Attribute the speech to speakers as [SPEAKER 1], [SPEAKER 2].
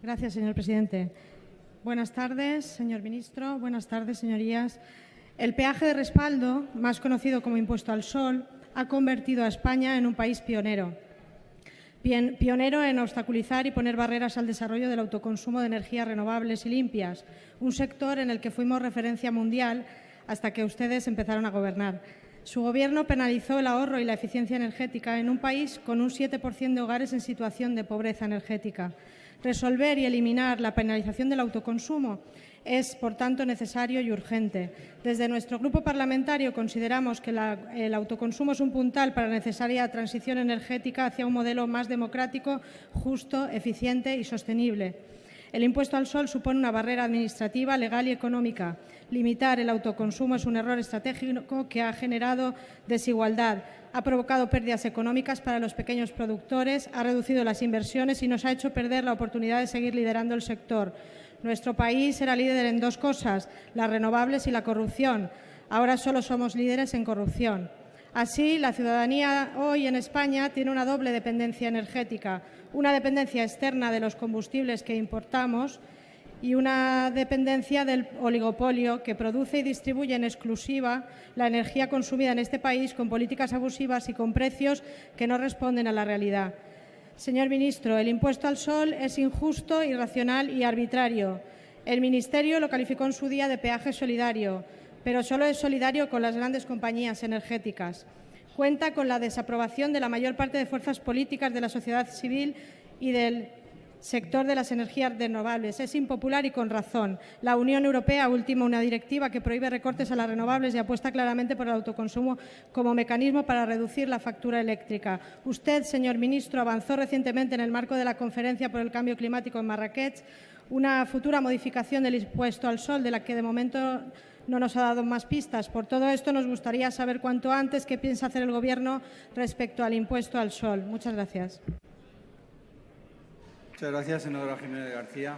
[SPEAKER 1] Gracias, señor presidente. Buenas tardes, señor ministro. Buenas tardes, señorías. El peaje de respaldo, más conocido como impuesto al sol, ha convertido a España en un país pionero. pionero en obstaculizar y poner barreras al desarrollo del autoconsumo de energías renovables y limpias, un sector en el que fuimos referencia mundial hasta que ustedes empezaron a gobernar. Su Gobierno penalizó el ahorro y la eficiencia energética en un país con un 7% de hogares en situación de pobreza energética. Resolver y eliminar la penalización del autoconsumo es, por tanto, necesario y urgente. Desde nuestro grupo parlamentario consideramos que el autoconsumo es un puntal para la necesaria transición energética hacia un modelo más democrático, justo, eficiente y sostenible. El impuesto al sol supone una barrera administrativa, legal y económica. Limitar el autoconsumo es un error estratégico que ha generado desigualdad, ha provocado pérdidas económicas para los pequeños productores, ha reducido las inversiones y nos ha hecho perder la oportunidad de seguir liderando el sector. Nuestro país era líder en dos cosas, las renovables y la corrupción. Ahora solo somos líderes en corrupción. Así, la ciudadanía hoy en España tiene una doble dependencia energética, una dependencia externa de los combustibles que importamos y una dependencia del oligopolio que produce y distribuye en exclusiva la energía consumida en este país con políticas abusivas y con precios que no responden a la realidad. Señor ministro, el impuesto al sol es injusto, irracional y arbitrario. El Ministerio lo calificó en su día de peaje solidario, pero solo es solidario con las grandes compañías energéticas. Cuenta con la desaprobación de la mayor parte de fuerzas políticas de la sociedad civil y del sector de las energías renovables. Es impopular y con razón. La Unión Europea ultima una directiva que prohíbe recortes a las renovables y apuesta claramente por el autoconsumo como mecanismo para reducir la factura eléctrica. Usted, señor ministro, avanzó recientemente en el marco de la Conferencia por el Cambio Climático en Marrakech una futura modificación del impuesto al sol, de la que de momento no nos ha dado más pistas. Por todo esto, nos gustaría saber cuanto antes qué piensa hacer el Gobierno respecto al impuesto al sol. Muchas gracias.
[SPEAKER 2] Muchas gracias, senadora Jiménez García.